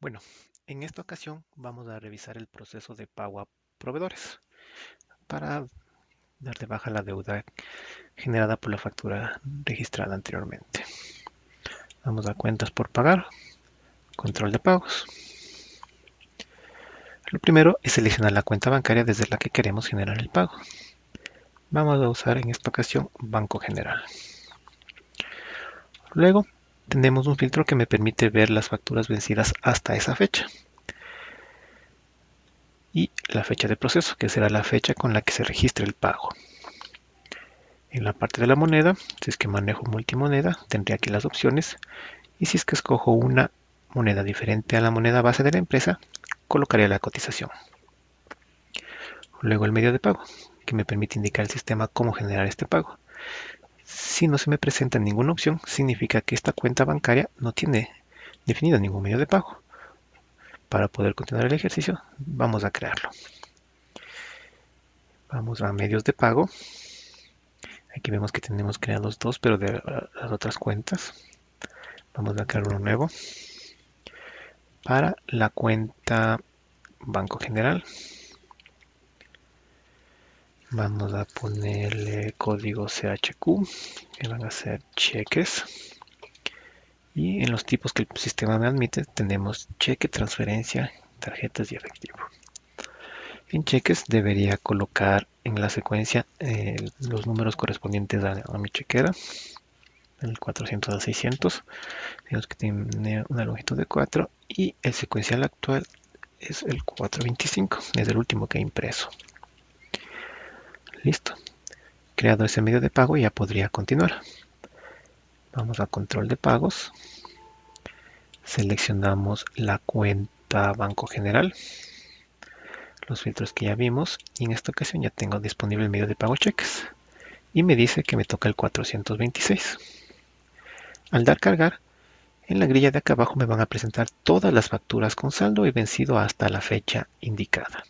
Bueno, en esta ocasión vamos a revisar el proceso de pago a proveedores para dar de baja la deuda generada por la factura registrada anteriormente. Vamos a cuentas por pagar, control de pagos. Lo primero es seleccionar la cuenta bancaria desde la que queremos generar el pago. Vamos a usar en esta ocasión Banco General. Luego tenemos un filtro que me permite ver las facturas vencidas hasta esa fecha. Y la fecha de proceso, que será la fecha con la que se registre el pago. En la parte de la moneda, si es que manejo multimoneda, tendré aquí las opciones. Y si es que escojo una moneda diferente a la moneda base de la empresa, colocaré la cotización. Luego el medio de pago, que me permite indicar al sistema cómo generar este pago. Si no se me presenta ninguna opción, significa que esta cuenta bancaria no tiene definido ningún medio de pago. Para poder continuar el ejercicio, vamos a crearlo. Vamos a medios de pago. Aquí vemos que tenemos creados dos, pero de las otras cuentas. Vamos a crear uno nuevo. Para la cuenta Banco General. Vamos a ponerle código CHQ, que van a ser cheques. Y en los tipos que el sistema me admite tenemos cheque, transferencia, tarjetas y efectivo. En cheques debería colocar en la secuencia eh, los números correspondientes a, a, mi chequera. El 400 al 600. Tenemos que tiene una longitud de 4 y el secuencial actual es el 425. Es el último que he impreso. Listo. Creado ese medio de pago ya podría continuar. Vamos a control de pagos. Seleccionamos la cuenta Banco General. Los filtros que ya vimos. Y en esta ocasión ya tengo disponible el medio de pago cheques. Y me dice que me toca el 426. Al dar cargar, en la grilla de acá abajo me van a presentar todas las facturas con saldo y vencido hasta la fecha indicada.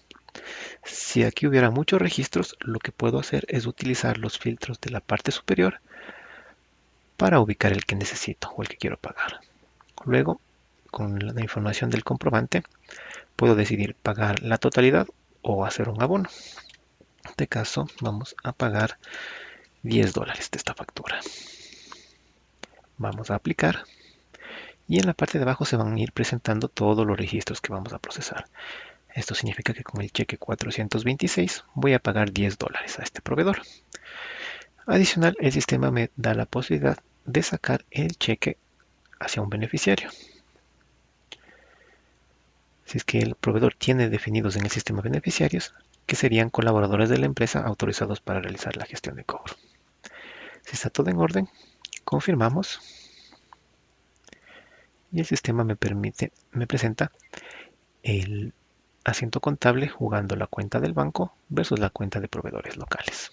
Si aquí hubiera muchos registros, lo que puedo hacer es utilizar los filtros de la parte superior para ubicar el que necesito o el que quiero pagar. Luego, con la información del comprobante, puedo decidir pagar la totalidad o hacer un abono. En este caso, vamos a pagar 10 dólares de esta factura. Vamos a aplicar y en la parte de abajo se van a ir presentando todos los registros que vamos a procesar. Esto significa que con el cheque 426 voy a pagar 10 dólares a este proveedor. Adicional, el sistema me da la posibilidad de sacar el cheque hacia un beneficiario. Si es que el proveedor tiene definidos en el sistema beneficiarios, que serían colaboradores de la empresa autorizados para realizar la gestión de cobro. Si está todo en orden, confirmamos y el sistema me permite, me presenta el asiento contable jugando la cuenta del banco versus la cuenta de proveedores locales.